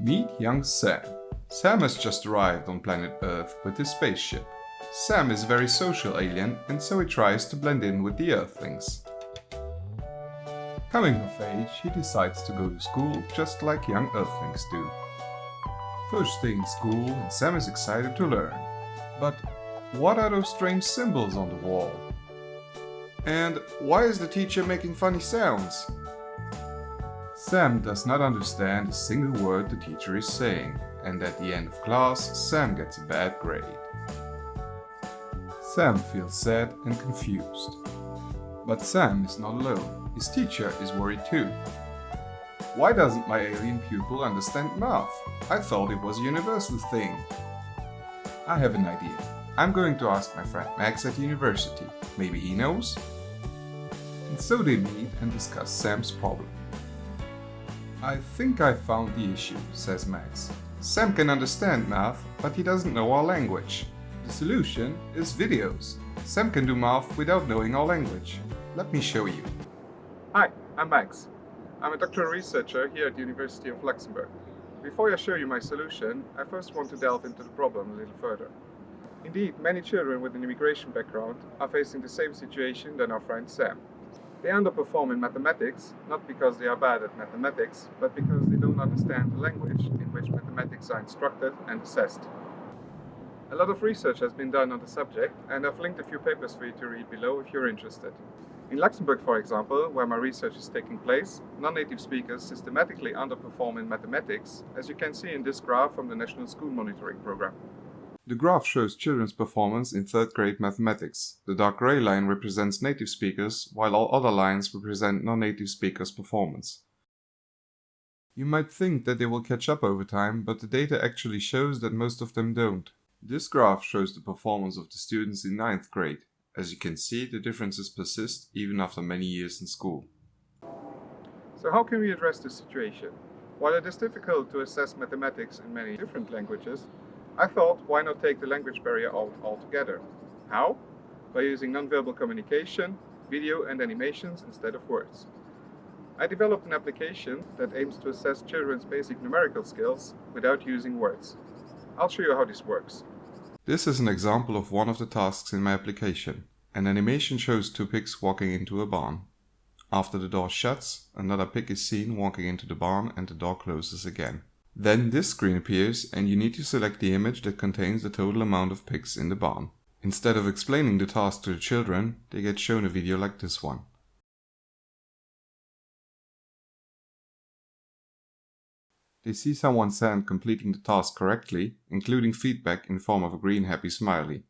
Meet young Sam. Sam has just arrived on planet Earth with his spaceship. Sam is a very social alien and so he tries to blend in with the Earthlings. Coming of age, he decides to go to school just like young Earthlings do. First day in school and Sam is excited to learn. But what are those strange symbols on the wall? And why is the teacher making funny sounds? Sam does not understand a single word the teacher is saying, and at the end of class, Sam gets a bad grade. Sam feels sad and confused. But Sam is not alone. His teacher is worried too. Why doesn't my alien pupil understand math? I thought it was a universal thing. I have an idea. I'm going to ask my friend Max at university. Maybe he knows? And so they meet and discuss Sam's problem. I think I found the issue, says Max. Sam can understand math, but he doesn't know our language. The solution is videos. Sam can do math without knowing our language. Let me show you. Hi, I'm Max. I'm a doctoral researcher here at the University of Luxembourg. Before I show you my solution, I first want to delve into the problem a little further. Indeed, many children with an immigration background are facing the same situation than our friend Sam. They underperform in mathematics, not because they are bad at mathematics, but because they don't understand the language in which mathematics are instructed and assessed. A lot of research has been done on the subject, and I've linked a few papers for you to read below if you're interested. In Luxembourg, for example, where my research is taking place, non-native speakers systematically underperform in mathematics, as you can see in this graph from the National School Monitoring Program. The graph shows children's performance in third grade mathematics. The dark gray line represents native speakers, while all other lines represent non-native speakers' performance. You might think that they will catch up over time, but the data actually shows that most of them don't. This graph shows the performance of the students in ninth grade. As you can see, the differences persist even after many years in school. So how can we address this situation? While it is difficult to assess mathematics in many different languages, I thought, why not take the language barrier out altogether? How? By using nonverbal communication, video and animations instead of words. I developed an application that aims to assess children's basic numerical skills without using words. I'll show you how this works. This is an example of one of the tasks in my application. An animation shows two pigs walking into a barn. After the door shuts, another pig is seen walking into the barn and the door closes again. Then this screen appears and you need to select the image that contains the total amount of pigs in the barn. Instead of explaining the task to the children, they get shown a video like this one. They see someone send completing the task correctly, including feedback in form of a green happy smiley.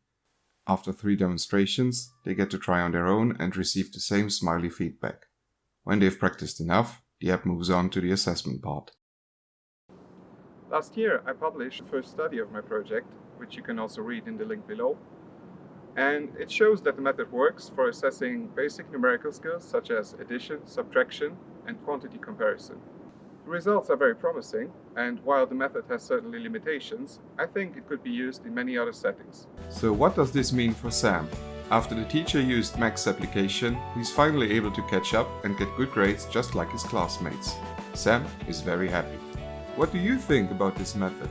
After three demonstrations, they get to try on their own and receive the same smiley feedback. When they've practiced enough, the app moves on to the assessment part. Last year I published the first study of my project, which you can also read in the link below. And it shows that the method works for assessing basic numerical skills such as addition, subtraction and quantity comparison. The results are very promising, and while the method has certainly limitations, I think it could be used in many other settings. So what does this mean for Sam? After the teacher used Max's application, he's finally able to catch up and get good grades just like his classmates. Sam is very happy. What do you think about this method?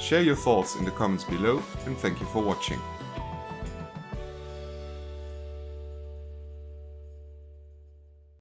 Share your thoughts in the comments below and thank you for watching.